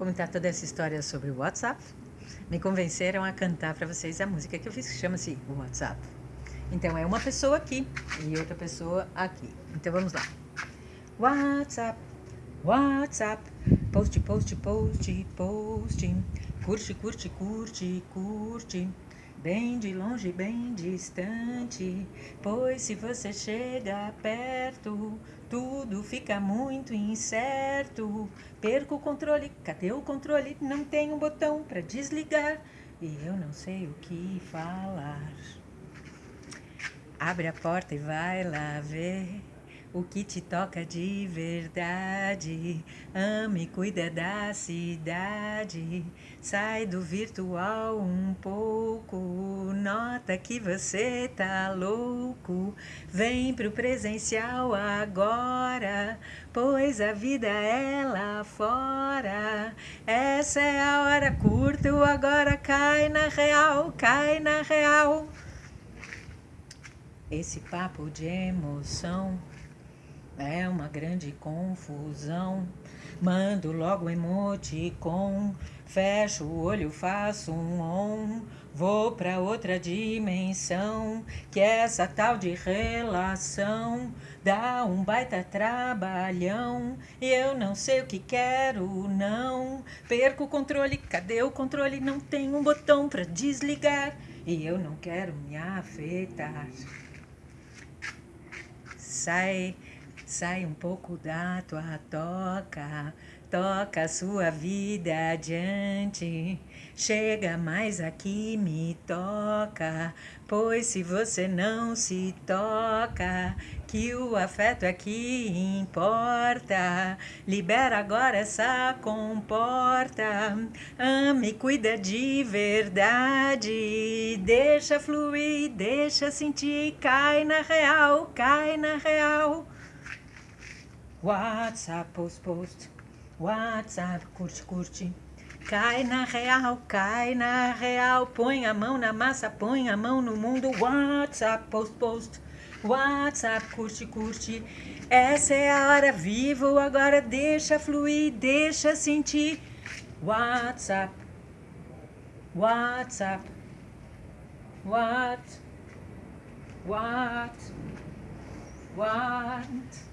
comentar toda essa história sobre o WhatsApp, me convenceram a cantar para vocês a música que eu fiz, que chama-se WhatsApp. Então é uma pessoa aqui e outra pessoa aqui. Então vamos lá. WhatsApp, WhatsApp, post, post, post, post, curte, curte, curte, curte bem de longe, bem distante. Pois se você chega perto, tudo fica muito incerto. Perco o controle, cadê o controle? Não tem um botão para desligar e eu não sei o que falar. Abre a porta e vai lá ver o que te toca de verdade. Ame, cuida da cidade. Sai do virtual um pouco. Nota que você tá louco. Vem pro presencial agora. Pois a vida é lá fora. Essa é a hora, curto agora. Cai na real, cai na real. Esse papo de emoção é uma grande confusão. Mando logo emoticon, fecho o olho, faço um on. Vou pra outra dimensão, que é essa tal de relação dá um baita trabalhão. E eu não sei o que quero, não. Perco o controle, cadê o controle? Não tem um botão pra desligar. E eu não quero me afetar. Sai Sai um pouco da tua toca, toca a sua vida adiante. Chega mais aqui, me toca, pois se você não se toca, que o afeto aqui importa. Libera agora essa comporta, ame, cuida de verdade. Deixa fluir, deixa sentir, cai na real, cai na real. WhatsApp, post, post. WhatsApp, curte, curte. Cai na real, cai na real. Põe a mão na massa, põe a mão no mundo. WhatsApp, post, post. WhatsApp, curte, curte. Essa é a hora, vivo agora. Deixa fluir, deixa sentir. WhatsApp, WhatsApp, What? What? What?